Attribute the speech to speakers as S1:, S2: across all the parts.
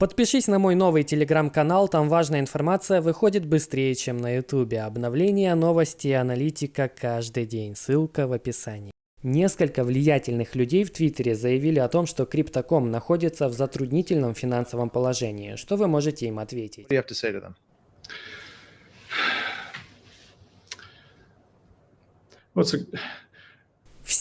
S1: Подпишись на мой новый телеграм-канал, там важная информация выходит быстрее, чем на ютубе. Обновления, новости и аналитика каждый день. Ссылка в описании. Несколько влиятельных людей в Твиттере заявили о том, что Криптоком находится в затруднительном финансовом положении. Что вы можете им ответить?
S2: What's a,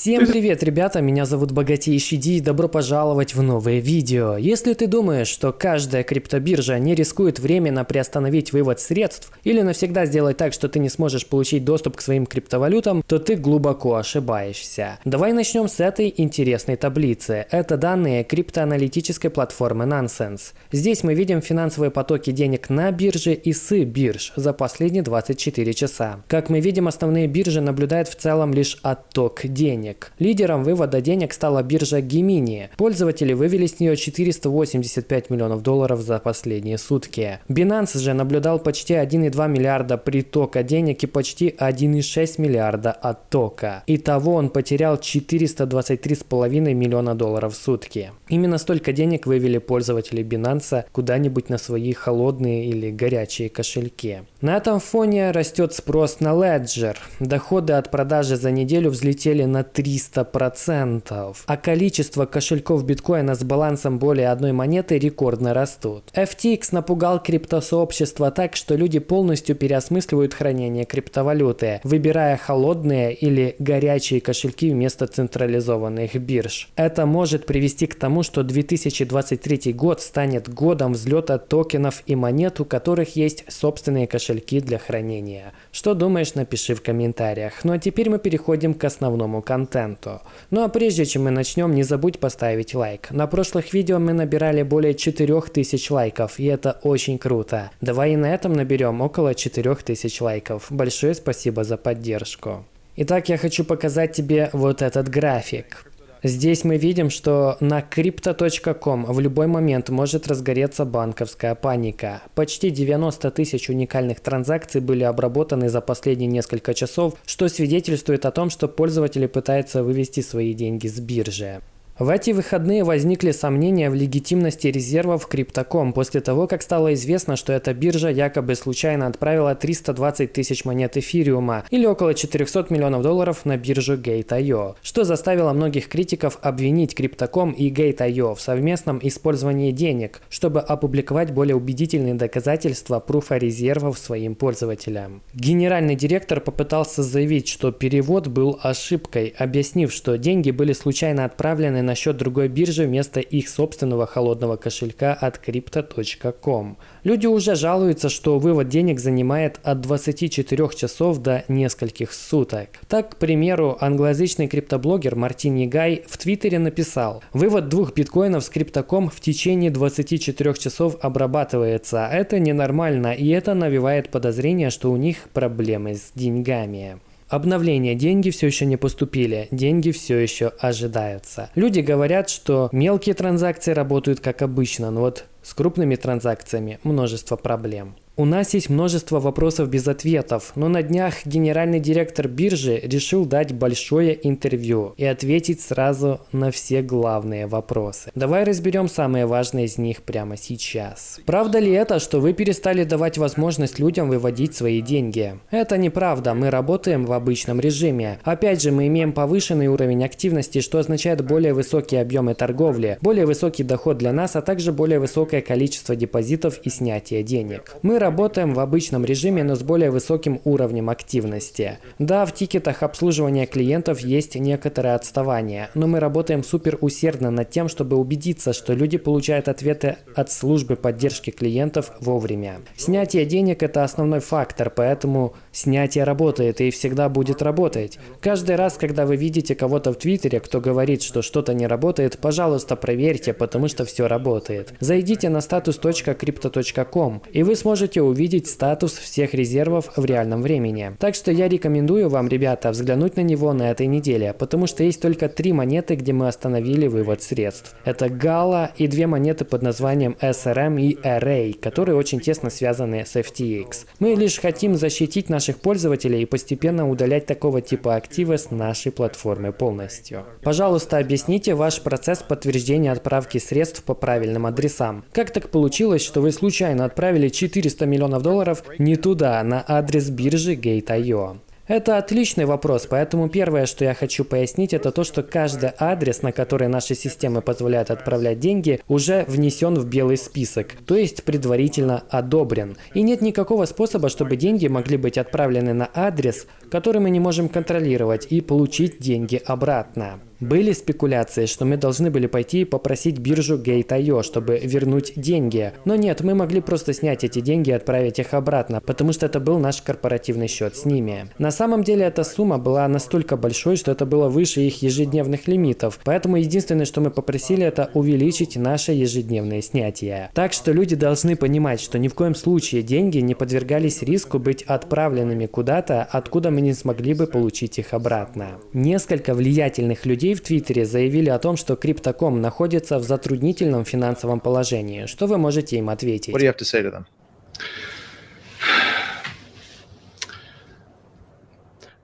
S1: Всем привет, ребята, меня зовут Богатейший Ди и добро пожаловать в новое видео. Если ты думаешь, что каждая криптобиржа не рискует временно приостановить вывод средств или навсегда сделать так, что ты не сможешь получить доступ к своим криптовалютам, то ты глубоко ошибаешься. Давай начнем с этой интересной таблицы. Это данные криптоаналитической платформы Nonsense. Здесь мы видим финансовые потоки денег на бирже и с бирж за последние 24 часа. Как мы видим, основные биржи наблюдают в целом лишь отток денег денег. Лидером вывода денег стала биржа Gemini. Пользователи вывели с нее 485 миллионов долларов за последние сутки. Binance же наблюдал почти 1,2 миллиарда притока денег и почти 1,6 миллиарда оттока. Итого он потерял 423,5 миллиона долларов в сутки. Именно столько денег вывели пользователи Binance куда-нибудь на свои холодные или горячие кошельки. На этом фоне растет спрос на Ledger. Доходы от продажи за неделю взлетели на 300%, а количество кошельков биткоина с балансом более одной монеты рекордно растут. FTX напугал криптосообщество так, что люди полностью переосмысливают хранение криптовалюты, выбирая холодные или горячие кошельки вместо централизованных бирж. Это может привести к тому, что 2023 год станет годом взлета токенов и монет, у которых есть собственные кошельки для хранения. Что думаешь, напиши в комментариях. Ну а теперь мы переходим к основному контенту. Ну а прежде чем мы начнем, не забудь поставить лайк. На прошлых видео мы набирали более 4000 лайков, и это очень круто. Давай и на этом наберем около 4000 лайков. Большое спасибо за поддержку. Итак, я хочу показать тебе вот этот график. Здесь мы видим, что на crypto.com в любой момент может разгореться банковская паника. Почти 90 тысяч уникальных транзакций были обработаны за последние несколько часов, что свидетельствует о том, что пользователи пытаются вывести свои деньги с биржи. В эти выходные возникли сомнения в легитимности резервов Криптоком после того, как стало известно, что эта биржа якобы случайно отправила 320 тысяч монет эфириума или около 400 миллионов долларов на биржу Gate.io, что заставило многих критиков обвинить Криптоком и Gate.io в совместном использовании денег, чтобы опубликовать более убедительные доказательства пруфа резервов своим пользователям. Генеральный директор попытался заявить, что перевод был ошибкой, объяснив, что деньги были случайно отправлены на счет другой биржи вместо их собственного холодного кошелька от crypto.com. Люди уже жалуются, что вывод денег занимает от 24 часов до нескольких суток. Так, к примеру, англоязычный криптоблогер Мартин Егай в Твиттере написал «Вывод двух биткоинов с криптоком в течение 24 часов обрабатывается. Это ненормально, и это навевает подозрение, что у них проблемы с деньгами». Обновления деньги все еще не поступили, деньги все еще ожидаются. Люди говорят, что мелкие транзакции работают как обычно, но вот с крупными транзакциями множество проблем. У нас есть множество вопросов без ответов, но на днях генеральный директор биржи решил дать большое интервью и ответить сразу на все главные вопросы. Давай разберем самые важные из них прямо сейчас. Правда ли это, что вы перестали давать возможность людям выводить свои деньги? Это неправда, мы работаем в обычном режиме. Опять же, мы имеем повышенный уровень активности, что означает более высокие объемы торговли, более высокий доход для нас, а также более высокое количество депозитов и снятия денег. Мы работаем в обычном режиме, но с более высоким уровнем активности. Да, в тикетах обслуживания клиентов есть некоторое отставание, но мы работаем супер усердно над тем, чтобы убедиться, что люди получают ответы от службы поддержки клиентов вовремя. Снятие денег – это основной фактор, поэтому снятие работает и всегда будет работать. Каждый раз, когда вы видите кого-то в Твиттере, кто говорит, что что-то не работает, пожалуйста, проверьте, потому что все работает. Зайдите на status.crypto.com, и вы сможете сможете увидеть статус всех резервов в реальном времени. Так что я рекомендую вам, ребята, взглянуть на него на этой неделе, потому что есть только три монеты, где мы остановили вывод средств. Это Gala и две монеты под названием SRM и Array, которые очень тесно связаны с FTX. Мы лишь хотим защитить наших пользователей и постепенно удалять такого типа активы с нашей платформы полностью. Пожалуйста, объясните ваш процесс подтверждения отправки средств по правильным адресам. Как так получилось, что вы случайно отправили 400 миллионов долларов не туда, на адрес биржи Gate.io? Это отличный вопрос, поэтому первое, что я хочу пояснить, это то, что каждый адрес, на который наши системы позволяют отправлять деньги, уже внесен в белый список, то есть предварительно одобрен. И нет никакого способа, чтобы деньги могли быть отправлены на адрес, который мы не можем контролировать, и получить деньги обратно. Были спекуляции, что мы должны были пойти и попросить биржу Gate.io, чтобы вернуть деньги. Но нет, мы могли просто снять эти деньги и отправить их обратно, потому что это был наш корпоративный счет с ними. На самом деле эта сумма была настолько большой, что это было выше их ежедневных лимитов, поэтому единственное, что мы попросили, это увеличить наше ежедневное снятие. Так что люди должны понимать, что ни в коем случае деньги не подвергались риску быть отправленными куда-то, откуда мы не смогли бы получить их обратно. Несколько влиятельных людей людей в Твиттере заявили о том, что Криптоком находится в затруднительном финансовом положении. Что вы можете им ответить?
S2: What do you have to say to them?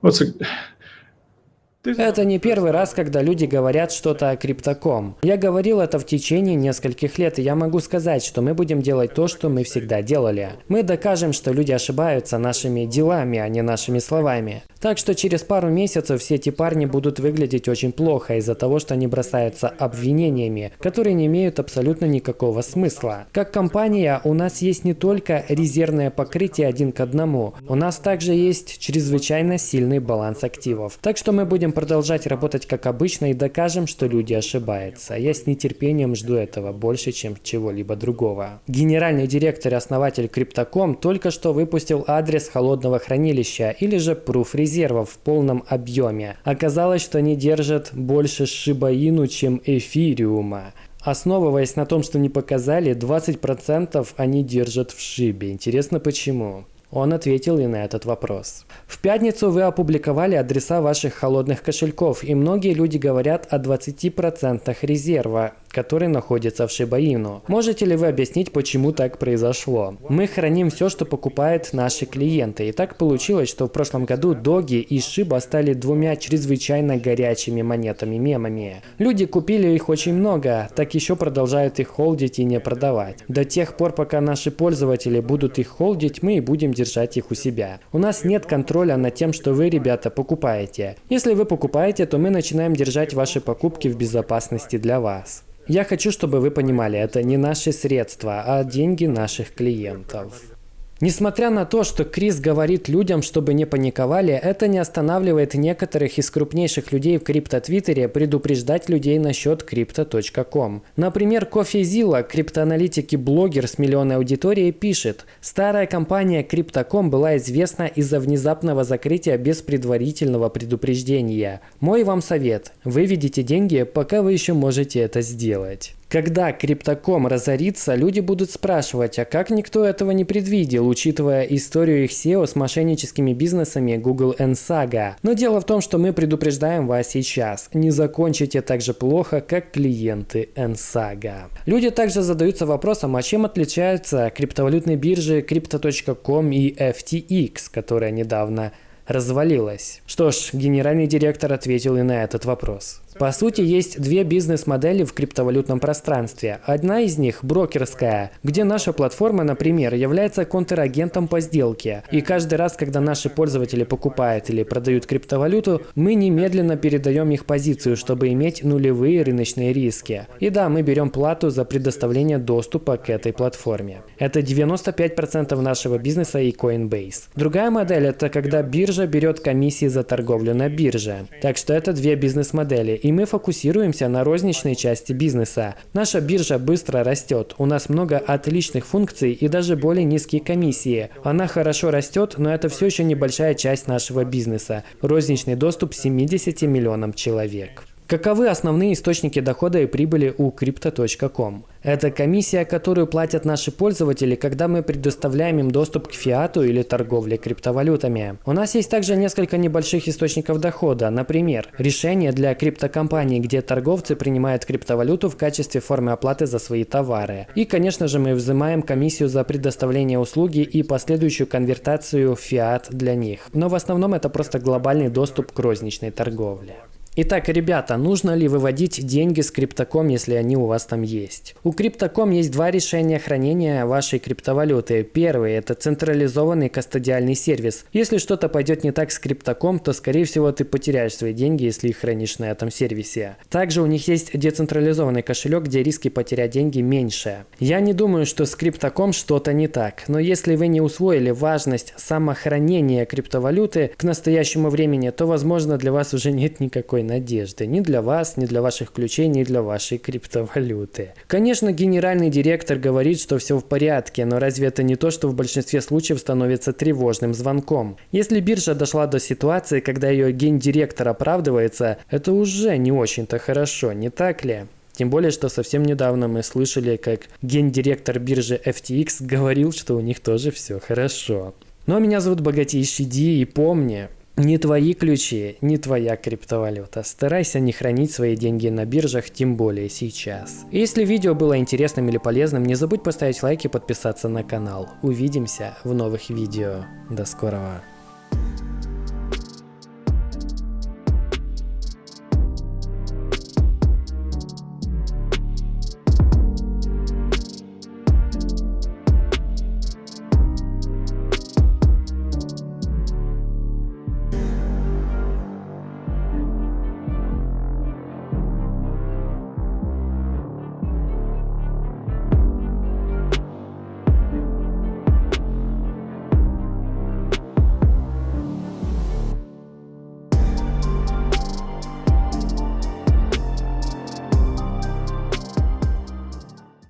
S2: What's a,
S1: Это не первый раз, когда люди говорят что-то о криптоком. Я говорил это в течение нескольких лет, и я могу сказать, что мы будем делать то, что мы всегда делали. Мы докажем, что люди ошибаются нашими делами, а не нашими словами. Так что через пару месяцев все эти парни будут выглядеть очень плохо из-за того, что они бросаются обвинениями, которые не имеют абсолютно никакого смысла. Как компания у нас есть не только резервное покрытие один к одному, у нас также есть чрезвычайно сильный баланс активов. Так что мы будем продолжать работать как обычно и докажем, что люди ошибаются. Я с нетерпением жду этого больше, чем чего-либо другого. Генеральный директор и основатель Crypto.com только что выпустил адрес холодного хранилища или же пруф резервов в полном объеме. Оказалось, что они держат больше шибаину, чем эфириума. Основываясь на том, что не показали, 20% они держат в шибе. Интересно почему? Он ответил и на этот вопрос. В пятницу вы опубликовали адреса ваших холодных кошельков, и многие люди говорят о 20% резерва, который находится в Шибаину. Можете ли вы объяснить, почему так произошло? Мы храним все, что покупают наши клиенты, и так получилось, что в прошлом году Доги и Шиба стали двумя чрезвычайно горячими монетами-мемами. Люди купили их очень много, так еще продолжают их холдить и не продавать. До тех пор, пока наши пользователи будут их холдить, мы и будем держать их у себя. У нас нет контроля над тем, что вы, ребята, покупаете. Если вы покупаете, то мы начинаем держать ваши покупки в безопасности для вас. Я хочу, чтобы вы понимали, это не наши средства, а деньги наших клиентов. Несмотря на то, что Крис говорит людям, чтобы не паниковали, это не останавливает некоторых из крупнейших людей в крипто-твиттере предупреждать людей насчет crypto.com. Например, Кофе криптоаналитик и блогер с миллионной аудиторией, пишет, «Старая компания Crypto.com была известна из-за внезапного закрытия без предварительного предупреждения. Мой вам совет – выведите деньги, пока вы еще можете это сделать». Когда криптоком разорится, люди будут спрашивать, а как никто этого не предвидел, учитывая историю их SEO с мошенническими бизнесами Google and Saga. Но дело в том, что мы предупреждаем вас сейчас. Не закончите так же плохо, как клиенты NSAGA. Люди также задаются вопросом, а чем отличаются криптовалютные биржи Crypto.com и FTX, которая недавно развалилась. Что ж, генеральный директор ответил и на этот вопрос. По сути, есть две бизнес-модели в криптовалютном пространстве. Одна из них – брокерская, где наша платформа, например, является контрагентом по сделке. И каждый раз, когда наши пользователи покупают или продают криптовалюту, мы немедленно передаем их позицию, чтобы иметь нулевые рыночные риски. И да, мы берем плату за предоставление доступа к этой платформе. Это 95% нашего бизнеса и Coinbase. Другая модель – это когда биржа берет комиссии за торговлю на бирже. Так что это две бизнес-модели и мы фокусируемся на розничной части бизнеса. Наша биржа быстро растет, у нас много отличных функций и даже более низкие комиссии. Она хорошо растет, но это все еще небольшая часть нашего бизнеса. Розничный доступ 70 миллионам человек. Каковы основные источники дохода и прибыли у Crypto.com? Это комиссия, которую платят наши пользователи, когда мы предоставляем им доступ к фиату или торговле криптовалютами. У нас есть также несколько небольших источников дохода. Например, решение для криптокомпаний, где торговцы принимают криптовалюту в качестве формы оплаты за свои товары. И, конечно же, мы взимаем комиссию за предоставление услуги и последующую конвертацию в фиат для них. Но в основном это просто глобальный доступ к розничной торговле. Итак, ребята, нужно ли выводить деньги с Криптоком, если они у вас там есть? У Криптоком есть два решения хранения вашей криптовалюты. Первый – это централизованный кастодиальный сервис. Если что-то пойдет не так с Криптоком, то, скорее всего, ты потеряешь свои деньги, если их хранишь на этом сервисе. Также у них есть децентрализованный кошелек, где риски потерять деньги меньше. Я не думаю, что с Криптоком что-то не так, но если вы не усвоили важность самохранения криптовалюты к настоящему времени, то, возможно, для вас уже нет никакой надежды. Ни для вас, ни для ваших ключей, ни для вашей криптовалюты. Конечно, генеральный директор говорит, что все в порядке, но разве это не то, что в большинстве случаев становится тревожным звонком? Если биржа дошла до ситуации, когда ее гендиректор оправдывается, это уже не очень-то хорошо, не так ли? Тем более, что совсем недавно мы слышали, как гендиректор биржи FTX говорил, что у них тоже все хорошо. Но меня зовут Богатейший Ди, и помни, не твои ключи, не твоя криптовалюта. Старайся не хранить свои деньги на биржах, тем более сейчас. Если видео было интересным или полезным, не забудь поставить лайк и подписаться на канал. Увидимся в новых видео. До скорого.